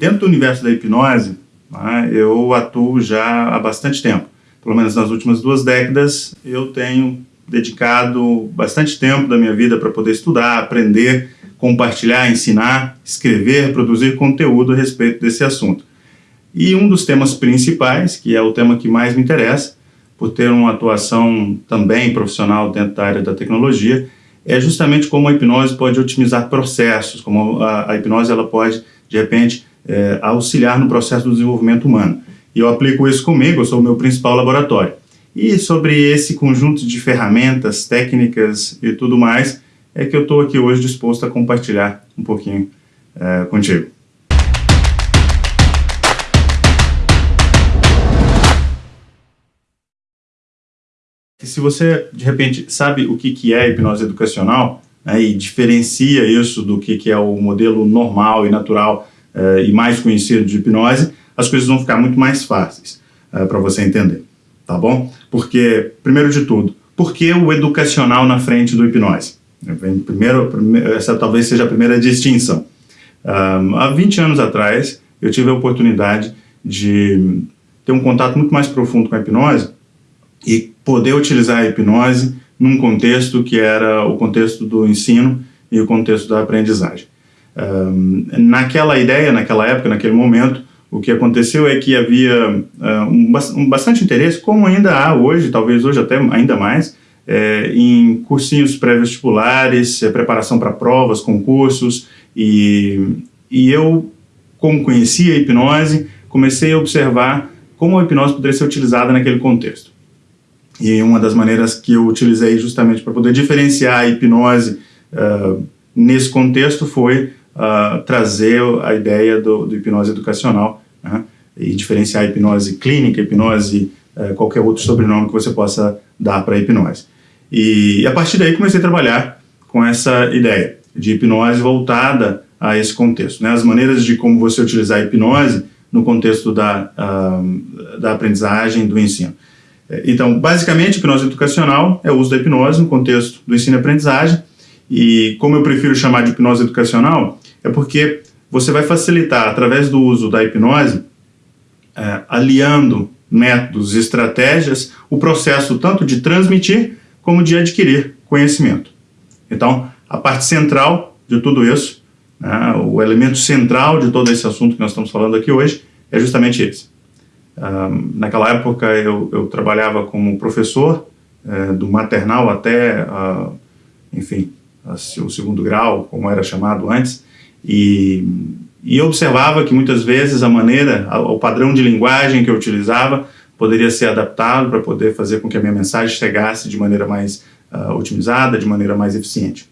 Dentro do universo da hipnose, né, eu atuo já há bastante tempo. Pelo menos nas últimas duas décadas, eu tenho dedicado bastante tempo da minha vida para poder estudar, aprender, compartilhar, ensinar, escrever, produzir conteúdo a respeito desse assunto. E um dos temas principais, que é o tema que mais me interessa, por ter uma atuação também profissional dentro da área da tecnologia, é justamente como a hipnose pode otimizar processos, como a, a hipnose ela pode, de repente, é, auxiliar no processo do desenvolvimento humano. E eu aplico isso comigo, eu sou o meu principal laboratório. E sobre esse conjunto de ferramentas, técnicas e tudo mais, é que eu estou aqui hoje disposto a compartilhar um pouquinho é, contigo. Se você, de repente, sabe o que, que é hipnose educacional né, e diferencia isso do que, que é o modelo normal e natural é, e mais conhecido de hipnose, as coisas vão ficar muito mais fáceis é, para você entender tá bom? Porque, primeiro de tudo, por que o educacional na frente do hipnose? Primeiro, essa talvez seja a primeira distinção. Um, há 20 anos atrás, eu tive a oportunidade de ter um contato muito mais profundo com a hipnose e poder utilizar a hipnose num contexto que era o contexto do ensino e o contexto da aprendizagem. Um, naquela ideia, naquela época, naquele momento, o que aconteceu é que havia um, um, bastante interesse, como ainda há hoje, talvez hoje até ainda mais, é, em cursinhos pré-vestibulares, é, preparação para provas, concursos, e, e eu, como conhecia a hipnose, comecei a observar como a hipnose poderia ser utilizada naquele contexto. E uma das maneiras que eu utilizei justamente para poder diferenciar a hipnose uh, nesse contexto foi uh, trazer a ideia do, do hipnose educacional né, e diferenciar a hipnose clínica, hipnose, uh, qualquer outro sobrenome que você possa dar para a hipnose. E, e a partir daí comecei a trabalhar com essa ideia de hipnose voltada a esse contexto. Né, as maneiras de como você utilizar a hipnose no contexto da, uh, da aprendizagem, do ensino. Então, basicamente, hipnose educacional é o uso da hipnose no contexto do ensino e aprendizagem, e como eu prefiro chamar de hipnose educacional, é porque você vai facilitar, através do uso da hipnose, é, aliando métodos e estratégias, o processo tanto de transmitir como de adquirir conhecimento. Então, a parte central de tudo isso, né, o elemento central de todo esse assunto que nós estamos falando aqui hoje, é justamente esse. Um, naquela época eu, eu, trabalhava como professor, é, do maternal até, uh, enfim, o segundo grau, como era chamado antes, e, e observava que muitas vezes a maneira, o padrão de linguagem que eu utilizava poderia ser adaptado para poder fazer com que a minha mensagem chegasse de maneira mais uh, otimizada, de maneira mais eficiente.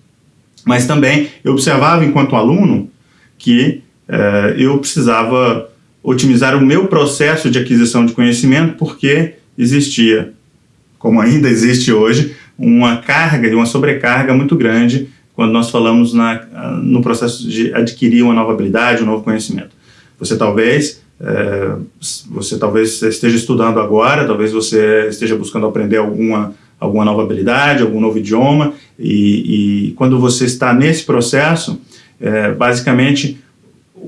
Mas também eu observava enquanto aluno que uh, eu precisava otimizar o meu processo de aquisição de conhecimento porque existia, como ainda existe hoje, uma carga e uma sobrecarga muito grande quando nós falamos na, no processo de adquirir uma nova habilidade, um novo conhecimento. Você talvez, é, você talvez esteja estudando agora, talvez você esteja buscando aprender alguma, alguma nova habilidade, algum novo idioma, e, e quando você está nesse processo, é, basicamente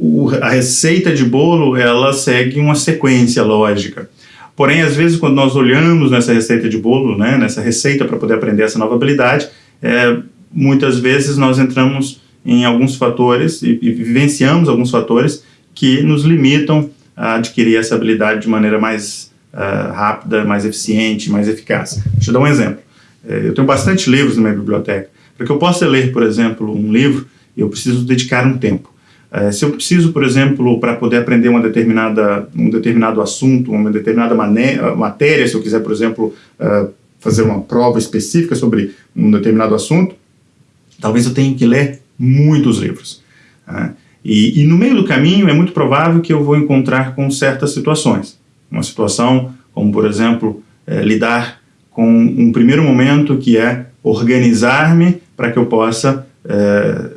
o, a receita de bolo ela segue uma sequência lógica. Porém, às vezes, quando nós olhamos nessa receita de bolo, né, nessa receita para poder aprender essa nova habilidade, é, muitas vezes nós entramos em alguns fatores e, e vivenciamos alguns fatores que nos limitam a adquirir essa habilidade de maneira mais uh, rápida, mais eficiente, mais eficaz. Deixa eu dar um exemplo. É, eu tenho bastante livros na minha biblioteca. Para que eu possa ler, por exemplo, um livro, eu preciso dedicar um tempo. Uh, se eu preciso, por exemplo, para poder aprender uma determinada, um determinado assunto, uma determinada matéria, se eu quiser, por exemplo, uh, fazer uma prova específica sobre um determinado assunto, talvez eu tenha que ler muitos livros. Né? E, e, no meio do caminho é muito provável que eu vou encontrar com certas situações. Uma situação como, por exemplo, é, lidar com um primeiro momento que é organizar-me para que eu possa é,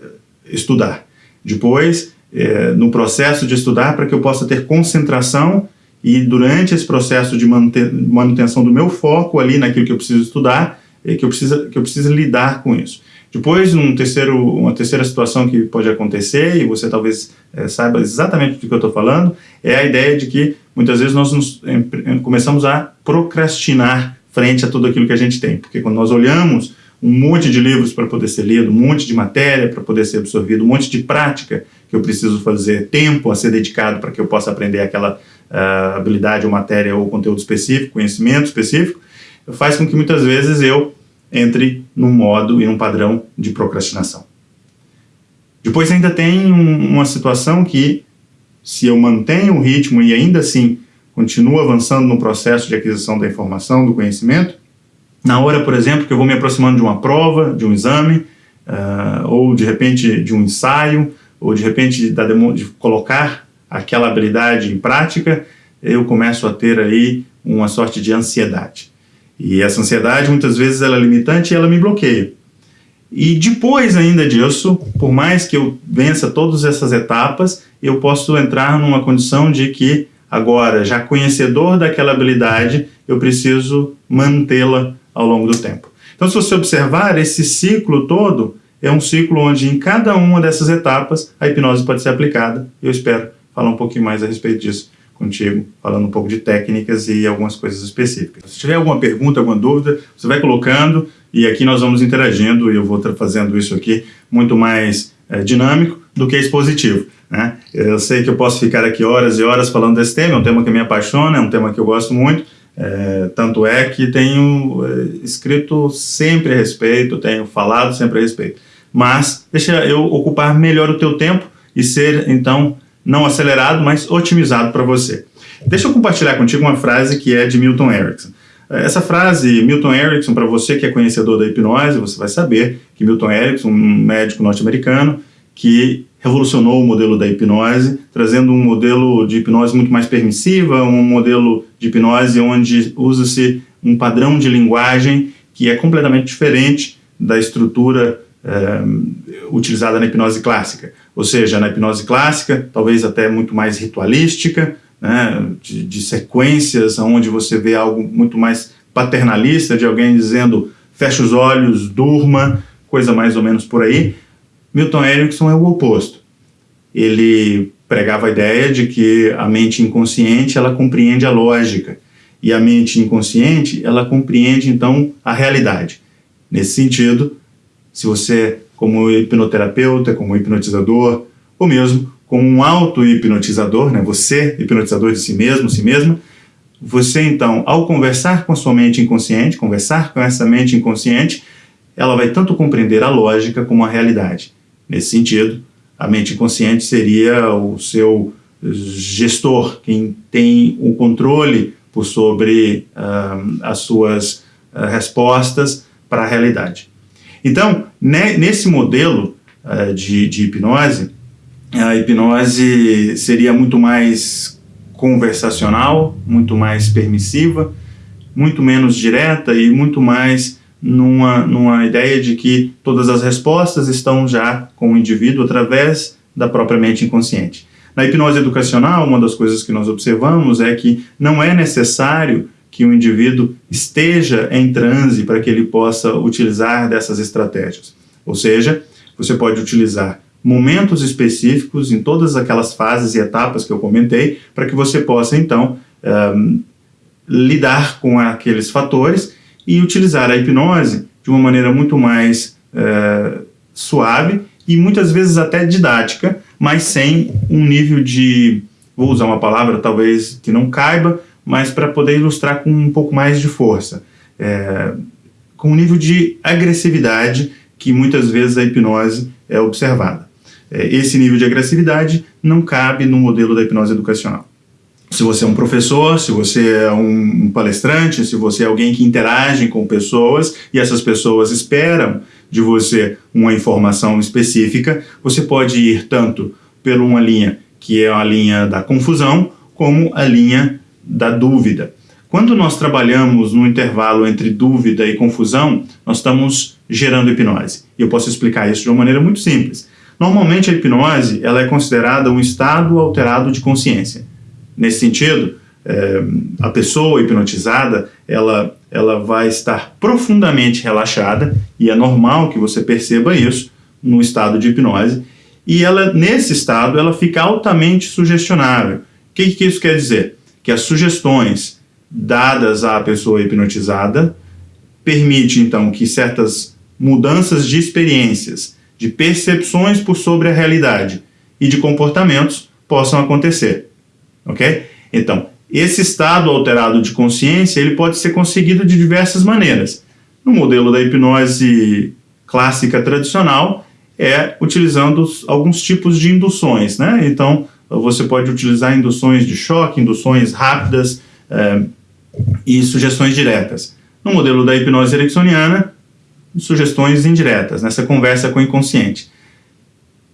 estudar. Depois, é, no processo de estudar, para que eu possa ter concentração e durante esse processo de manutenção do meu foco ali naquilo que eu preciso estudar, é que eu preciso, que eu preciso lidar com isso. Depois, um terceiro, uma terceira situação que pode acontecer, e você talvez é, saiba exatamente do que eu estou falando, é a ideia de que muitas vezes nós nos, em, começamos a procrastinar frente a tudo aquilo que a gente tem. Porque quando nós olhamos um monte de livros para poder ser lido, um monte de matéria para poder ser absorvido, um monte de prática que eu preciso fazer, tempo a ser dedicado para que eu possa aprender aquela uh, habilidade ou matéria ou conteúdo específico, conhecimento específico, faz com que muitas vezes eu entre num modo e num padrão de procrastinação. Depois ainda tem um, uma situação que, se eu mantenho o ritmo e ainda assim continuo avançando no processo de aquisição da informação, do conhecimento, na hora, por exemplo, que eu vou me aproximando de uma prova, de um exame, uh, ou de repente de um ensaio, ou de repente de, de colocar aquela habilidade em prática, eu começo a ter aí uma sorte de ansiedade. E essa ansiedade, muitas vezes, ela é limitante e ela me bloqueia. E depois ainda disso, por mais que eu vença todas essas etapas, eu posso entrar numa condição de que, agora, já conhecedor daquela habilidade, eu preciso mantê-la ao longo do tempo. Então, se você observar, esse ciclo todo é um ciclo onde em cada uma dessas etapas a hipnose pode ser aplicada. Eu espero falar um pouquinho mais a respeito disso contigo, falando um pouco de técnicas e algumas coisas específicas. Se tiver alguma pergunta, alguma dúvida, você vai colocando e aqui nós vamos interagindo e eu vou fazendo isso aqui muito mais é, dinâmico do que expositivo. Né? Eu sei que eu posso ficar aqui horas e horas falando desse tema, é um tema que me apaixona, é um tema que eu gosto muito, é, tanto é que tenho é, escrito sempre a respeito, tenho falado sempre a respeito. Mas deixa eu ocupar melhor o teu tempo e ser, então, não acelerado, mas otimizado para você. Deixa eu compartilhar contigo uma frase que é de Milton Erickson. Essa frase, Milton Erickson, para você que é conhecedor da hipnose, você vai saber que Milton Erickson, um médico norte-americano, que revolucionou o modelo da hipnose, trazendo um modelo de hipnose muito mais permissiva, um modelo de hipnose onde usa-se um padrão de linguagem que é completamente diferente da estrutura é, utilizada na hipnose clássica. Ou seja, na hipnose clássica, talvez até muito mais ritualística, né, de, de sequências, onde você vê algo muito mais paternalista, de alguém dizendo fecha os olhos, durma, coisa mais ou menos por aí. Milton Erickson é o oposto. Ele pregava a ideia de que a mente inconsciente ela compreende a lógica e a mente inconsciente ela compreende então a realidade. Nesse sentido, se você como hipnoterapeuta, como hipnotizador, ou mesmo como um auto-hipnotizador, né? você hipnotizador de si mesmo, si mesma, você então, ao conversar com a sua mente inconsciente, conversar com essa mente inconsciente, ela vai tanto compreender a lógica como a realidade. Nesse sentido, a mente inconsciente seria o seu gestor, quem tem o controle por sobre uh, as suas uh, respostas para a realidade. Então, né, nesse modelo uh, de, de hipnose, a hipnose seria muito mais conversacional, muito mais permissiva, muito menos direta e muito mais numa, numa ideia de que todas as respostas estão já com o indivíduo através da própria mente inconsciente. Na hipnose educacional, uma das coisas que nós observamos é que não é necessário que o indivíduo esteja em transe para que ele possa utilizar dessas estratégias. Ou seja, você pode utilizar momentos específicos em todas aquelas fases e etapas que eu comentei para que você possa, então, um, lidar com aqueles fatores e utilizar a hipnose de uma maneira muito mais é, suave e muitas vezes até didática, mas sem um nível de, vou usar uma palavra talvez que não caiba, mas para poder ilustrar com um pouco mais de força, é, com um nível de agressividade que muitas vezes a hipnose é observada. É, esse nível de agressividade não cabe no modelo da hipnose educacional se você é um professor, se você é um palestrante, se você é alguém que interage com pessoas e essas pessoas esperam de você uma informação específica, você pode ir tanto por uma linha que é a linha da confusão, como a linha da dúvida. Quando nós trabalhamos no intervalo entre dúvida e confusão, nós estamos gerando hipnose. E eu posso explicar isso de uma maneira muito simples. Normalmente a hipnose ela é considerada um estado alterado de consciência. Nesse sentido, é, a pessoa hipnotizada, ela ela vai estar profundamente relaxada, e é normal que você perceba isso no estado de hipnose, e ela, nesse estado, ela fica altamente sugestionável. O que, que isso quer dizer? Que as sugestões dadas à pessoa hipnotizada permite, então, que certas mudanças de experiências, de percepções por sobre a realidade e de comportamentos possam acontecer, ok? Então, esse estado alterado de consciência ele pode ser conseguido de diversas maneiras. No modelo da hipnose clássica tradicional, é utilizando alguns tipos de induções, né? Então, você pode utilizar induções de choque, induções rápidas é, e sugestões diretas. No modelo da hipnose ericksoniana, sugestões indiretas, nessa conversa com o inconsciente.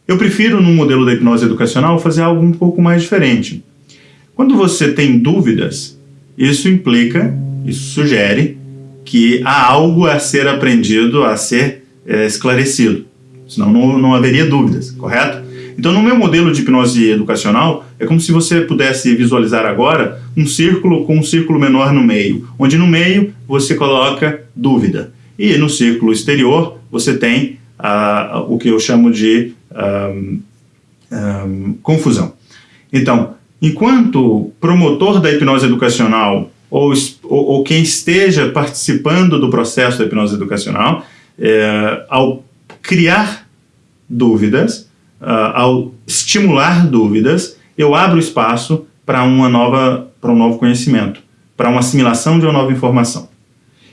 Eu prefiro, no modelo da hipnose educacional, fazer algo um pouco mais diferente. Quando você tem dúvidas, isso implica, isso sugere que há algo a ser aprendido, a ser é, esclarecido. Senão não, não haveria dúvidas, correto? Então, no meu modelo de hipnose educacional, é como se você pudesse visualizar agora um círculo com um círculo menor no meio, onde no meio você coloca dúvida. E no círculo exterior você tem uh, o que eu chamo de um, um, confusão. Então, enquanto promotor da hipnose educacional ou, ou, ou quem esteja participando do processo da hipnose educacional, é, ao criar dúvidas, uh, ao estimular dúvidas, eu abro espaço para uma nova, para um novo conhecimento, para uma assimilação de uma nova informação.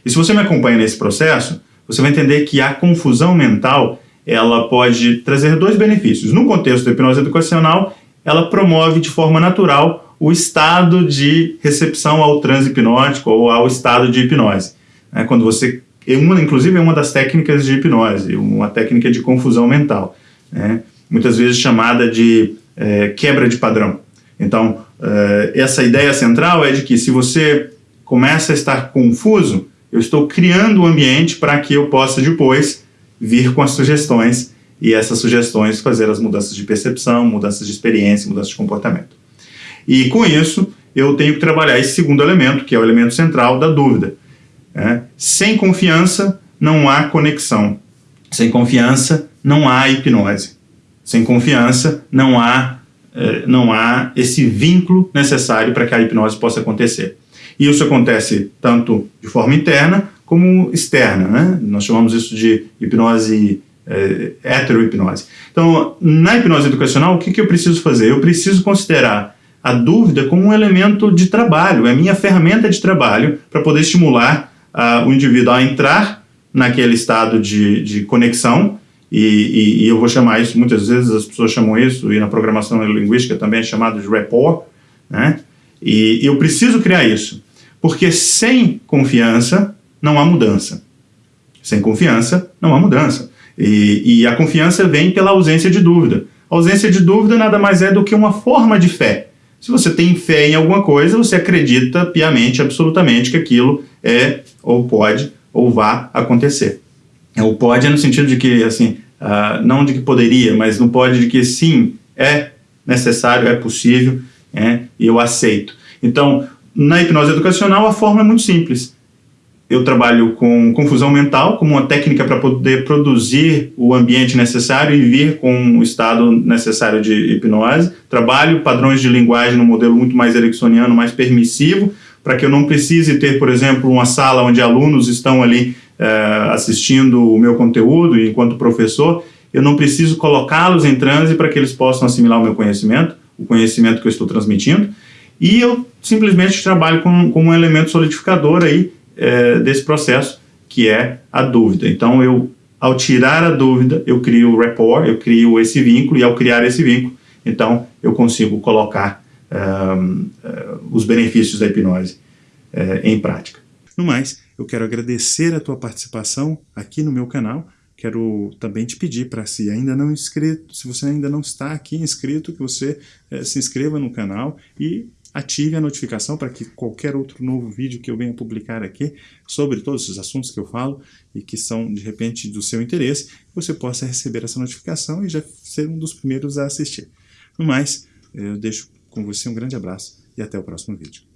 E se você me acompanha nesse processo, você vai entender que a confusão mental ela pode trazer dois benefícios. No contexto da hipnose educacional, ela promove de forma natural o estado de recepção ao transe hipnótico ou ao estado de hipnose. É quando você, é uma, inclusive, é uma das técnicas de hipnose, uma técnica de confusão mental, né? muitas vezes chamada de é, quebra de padrão. Então, é, essa ideia central é de que se você começa a estar confuso, eu estou criando o um ambiente para que eu possa depois vir com as sugestões e essas sugestões fazer as mudanças de percepção, mudanças de experiência, mudanças de comportamento. E com isso, eu tenho que trabalhar esse segundo elemento, que é o elemento central da dúvida. É, sem confiança, não há conexão. Sem confiança, não há hipnose. Sem confiança, não há, eh, não há esse vínculo necessário para que a hipnose possa acontecer. E isso acontece tanto de forma interna como externa. Né? Nós chamamos isso de hipnose é, heterohipnose. Então, na hipnose educacional, o que, que eu preciso fazer? Eu preciso considerar a dúvida como um elemento de trabalho, é minha ferramenta de trabalho para poder estimular uh, o indivíduo a entrar naquele estado de, de conexão, e, e, e, eu vou chamar isso, muitas vezes as pessoas chamam isso, e na programação linguística também é chamado de rapport, né? e eu preciso criar isso, porque sem confiança não há mudança. Sem confiança não há mudança. E, e, a confiança vem pela ausência de dúvida. A ausência de dúvida nada mais é do que uma forma de fé. Se você tem fé em alguma coisa, você acredita piamente, absolutamente, que aquilo é, ou pode, ou vá acontecer. É, o pode é no sentido de que, assim, uh, não de que poderia, mas no pode de que sim, é necessário, é possível, é, eu aceito. Então, na hipnose educacional, a forma é muito simples eu trabalho com confusão mental como uma técnica para poder produzir o ambiente necessário e vir com o estado necessário de hipnose. Trabalho padrões de linguagem no modelo muito mais ericksoniano, mais permissivo, para que eu não precise ter, por exemplo, uma sala onde alunos estão ali uh, assistindo o meu conteúdo enquanto professor, eu não preciso colocá-los em transe para que eles possam assimilar o meu conhecimento, o conhecimento que eu estou transmitindo, e eu simplesmente trabalho com, com um elemento solidificador aí, é, desse processo, que é a dúvida. Então, eu, ao tirar a dúvida, eu crio o rapport, eu crio esse vínculo, e ao criar esse vínculo, então, eu consigo colocar um, uh, os benefícios da hipnose uh, em prática. No mais, eu quero agradecer a tua participação aqui no meu canal, quero também te pedir para se ainda não inscrito, se você ainda não está aqui inscrito, que você eh, se inscreva no canal e ative a notificação para que qualquer outro novo vídeo que eu venha publicar aqui sobre todos esses assuntos que eu falo e que são, de repente, do seu interesse, você possa receber essa notificação e já ser um dos primeiros a assistir. No mais, eu deixo com você um grande abraço e até o próximo vídeo.